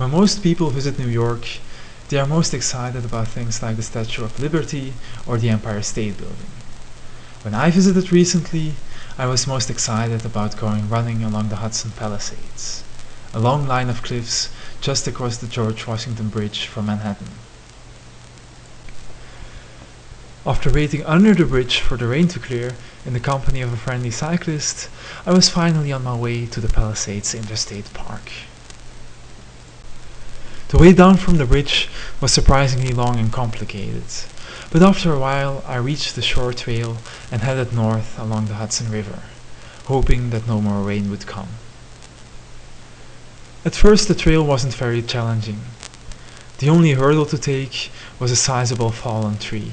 When most people visit New York, they are most excited about things like the Statue of Liberty or the Empire State Building. When I visited recently, I was most excited about going running along the Hudson Palisades, a long line of cliffs just across the George Washington Bridge from Manhattan. After waiting under the bridge for the rain to clear in the company of a friendly cyclist, I was finally on my way to the Palisades Interstate Park. The way down from the bridge was surprisingly long and complicated, but after a while I reached the shore trail and headed north along the Hudson River, hoping that no more rain would come. At first the trail wasn't very challenging. The only hurdle to take was a sizable fallen tree.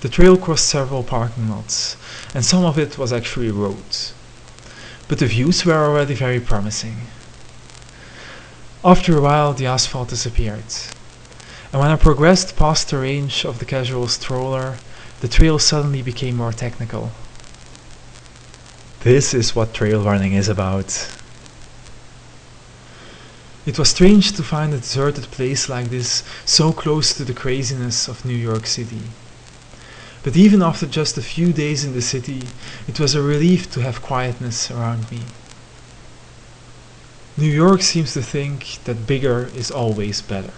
The trail crossed several parking lots, and some of it was actually roads. But the views were already very promising. After a while the asphalt disappeared, and when I progressed past the range of the casual stroller, the trail suddenly became more technical. This is what trail running is about. It was strange to find a deserted place like this so close to the craziness of New York City. But even after just a few days in the city, it was a relief to have quietness around me. New York seems to think that bigger is always better.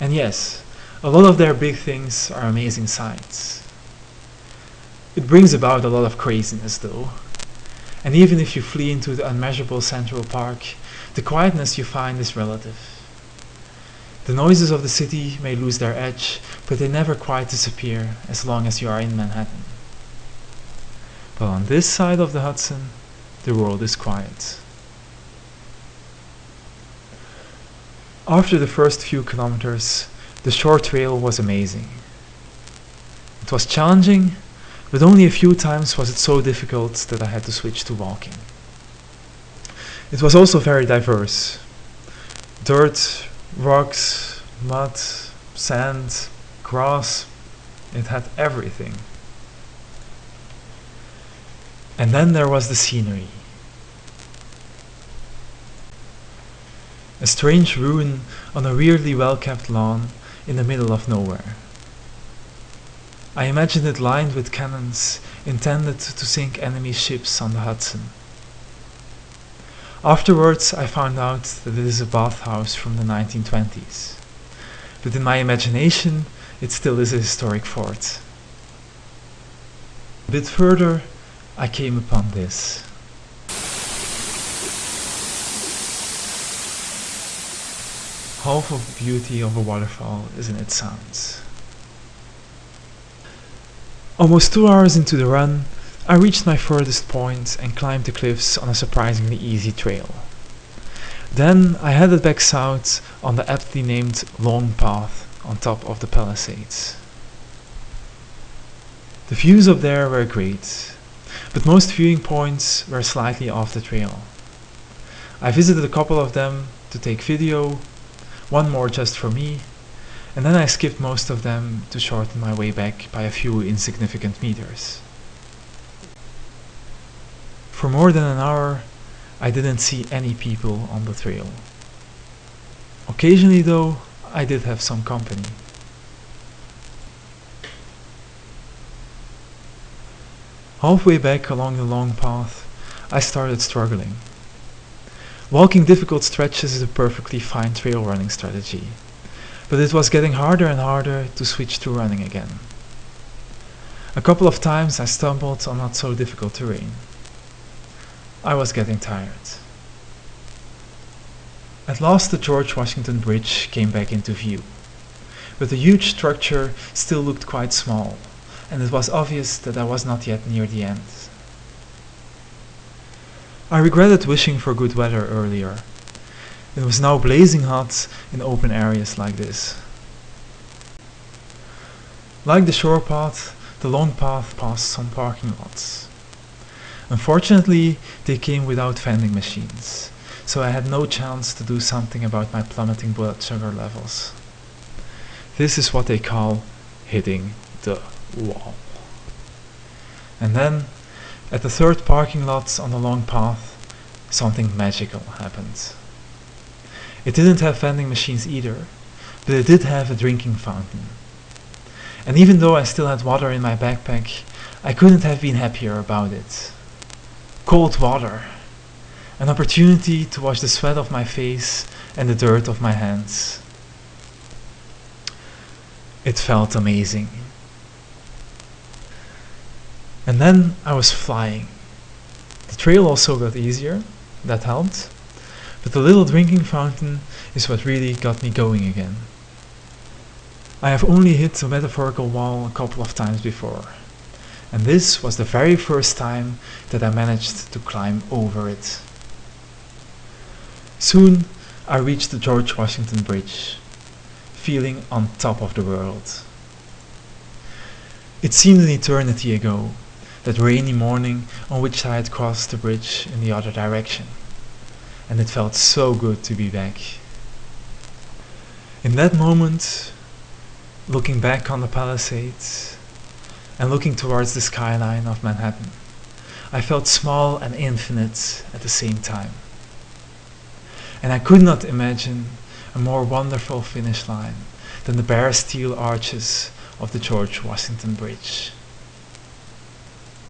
And yes, a lot of their big things are amazing sights. It brings about a lot of craziness though. And even if you flee into the unmeasurable Central Park, the quietness you find is relative. The noises of the city may lose their edge, but they never quite disappear as long as you are in Manhattan. But on this side of the Hudson, the world is quiet. After the first few kilometers, the shore trail was amazing. It was challenging, but only a few times was it so difficult that I had to switch to walking. It was also very diverse. Dirt, rocks, mud, sand, grass, it had everything. And then there was the scenery. A strange ruin on a weirdly well-kept lawn in the middle of nowhere. I imagined it lined with cannons intended to sink enemy ships on the Hudson. Afterwards I found out that it is a bathhouse from the 1920s, but in my imagination it still is a historic fort. A bit further I came upon this. Half of the beauty of a waterfall is in its sounds. Almost two hours into the run, I reached my furthest point and climbed the cliffs on a surprisingly easy trail. Then I headed back south on the aptly named Long Path on top of the Palisades. The views up there were great, but most viewing points were slightly off the trail. I visited a couple of them to take video one more just for me, and then I skipped most of them to shorten my way back by a few insignificant meters. For more than an hour, I didn't see any people on the trail. Occasionally though, I did have some company. Halfway back along the long path, I started struggling. Walking difficult stretches is a perfectly fine trail running strategy, but it was getting harder and harder to switch to running again. A couple of times I stumbled on not so difficult terrain. I was getting tired. At last the George Washington Bridge came back into view, but the huge structure still looked quite small, and it was obvious that I was not yet near the end. I regretted wishing for good weather earlier. It was now blazing hot in open areas like this. Like the shore path, the long path passed some parking lots. Unfortunately, they came without vending machines, so I had no chance to do something about my plummeting blood sugar levels. This is what they call hitting the wall. And then at the third parking lot on the long path, something magical happened. It didn't have vending machines either, but it did have a drinking fountain. And even though I still had water in my backpack, I couldn't have been happier about it. Cold water. An opportunity to wash the sweat off my face and the dirt off my hands. It felt amazing. And then I was flying. The trail also got easier, that helped, but the little drinking fountain is what really got me going again. I have only hit a metaphorical wall a couple of times before, and this was the very first time that I managed to climb over it. Soon I reached the George Washington Bridge, feeling on top of the world. It seemed an eternity ago, that rainy morning on which I had crossed the bridge in the other direction, and it felt so good to be back. In that moment, looking back on the Palisades and looking towards the skyline of Manhattan, I felt small and infinite at the same time. And I could not imagine a more wonderful finish line than the bare steel arches of the George Washington Bridge.